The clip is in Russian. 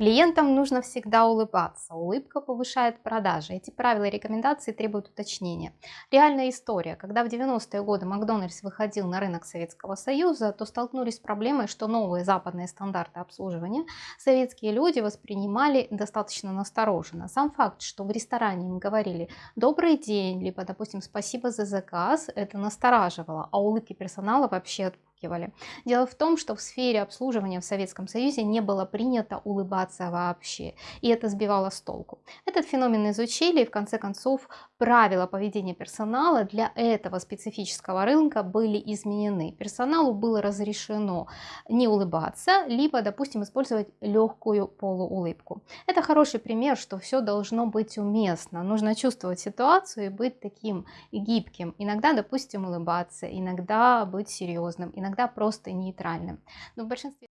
Клиентам нужно всегда улыбаться. Улыбка повышает продажи. Эти правила и рекомендации требуют уточнения. Реальная история. Когда в 90-е годы Макдональдс выходил на рынок Советского Союза, то столкнулись с проблемой, что новые западные стандарты обслуживания советские люди воспринимали достаточно настороженно. Сам факт, что в ресторане им говорили «добрый день», либо, допустим, «спасибо за заказ», это настораживало, а улыбки персонала вообще отпугивали. Дело в том, что в сфере обслуживания в Советском Союзе не было принято улыбаться вообще, и это сбивало с толку. Этот феномен изучили, и в конце концов правила поведения персонала для этого специфического рынка были изменены. Персоналу было разрешено не улыбаться, либо, допустим, использовать легкую полуулыбку. Это хороший пример, что все должно быть уместно. Нужно чувствовать ситуацию и быть таким гибким. Иногда, допустим, улыбаться, иногда быть серьезным, иногда просто нейтральным. Но в большинстве